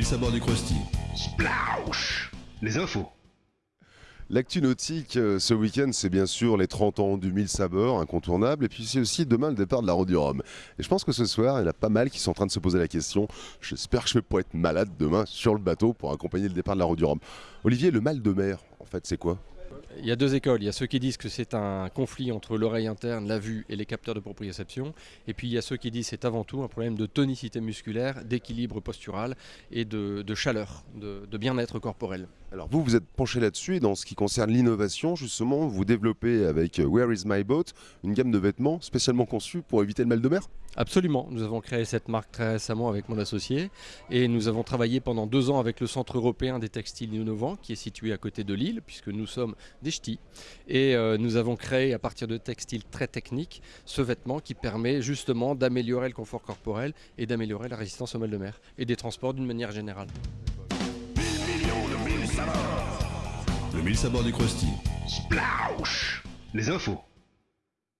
mille sabords du Krusty. Splaush Les infos. L'actu nautique euh, ce week-end, c'est bien sûr les 30 ans du 1000 sabords, incontournable, et puis c'est aussi demain le départ de la Route du Rhum. Et je pense que ce soir, il y en a pas mal qui sont en train de se poser la question j'espère que je vais pas être malade demain sur le bateau pour accompagner le départ de la Route du Rhum. Olivier, le mal de mer, en fait, c'est quoi? Il y a deux écoles. Il y a ceux qui disent que c'est un conflit entre l'oreille interne, la vue et les capteurs de proprioception. Et puis il y a ceux qui disent que c'est avant tout un problème de tonicité musculaire, d'équilibre postural et de, de chaleur, de, de bien-être corporel. Alors vous, vous êtes penché là-dessus et dans ce qui concerne l'innovation, justement, vous développez avec euh, Where is my boat une gamme de vêtements spécialement conçus pour éviter le mal de mer? Absolument. Nous avons créé cette marque très récemment avec mon associé et nous avons travaillé pendant deux ans avec le Centre européen des textiles innovants qui est situé à côté de Lille puisque nous sommes des ch'tis. Et euh, nous avons créé à partir de textiles très techniques ce vêtement qui permet justement d'améliorer le confort corporel et d'améliorer la résistance au mal de mer et des transports d'une manière générale. Le mille sabords du Krusty. Les infos.